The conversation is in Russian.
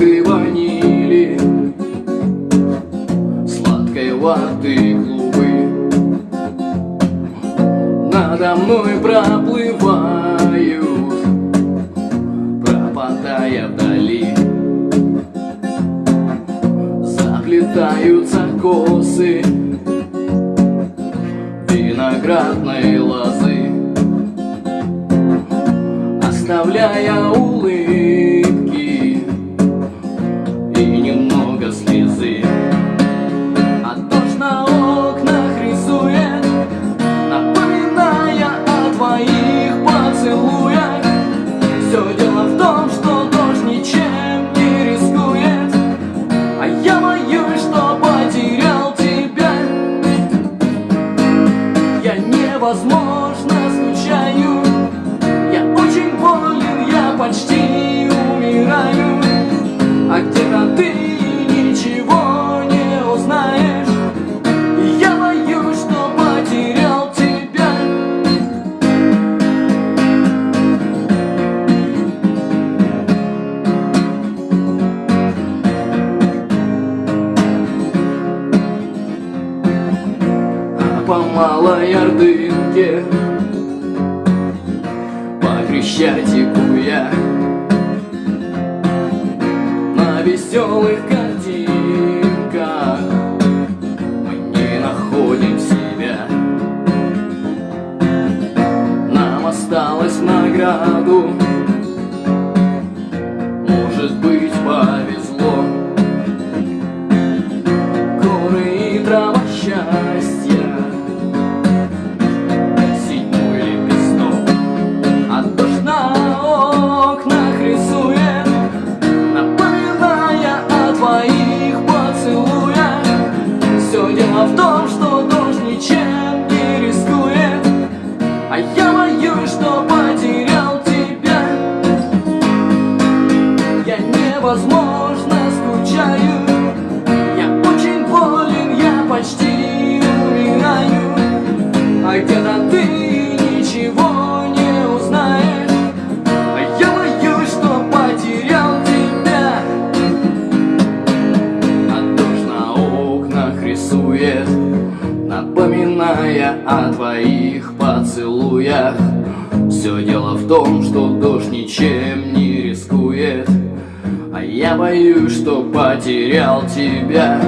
ноты ванили Сладкой ваты клубы. Надо мной проплывают Пропадая вдали. Заплетаются косы Виноградной лозы Оставляя улыбку. Невозможно скучаю Я очень болен, я почти по малой ордынке По Крещатику я На веселых картинках. Мы не находим себя. Нам осталось награду Может быть повезло. Горы и трава счастья рисует Напоминая о твоих поцелуях. Все дело в том, что дождь ничем не рискует А я боюсь, что потерял тебя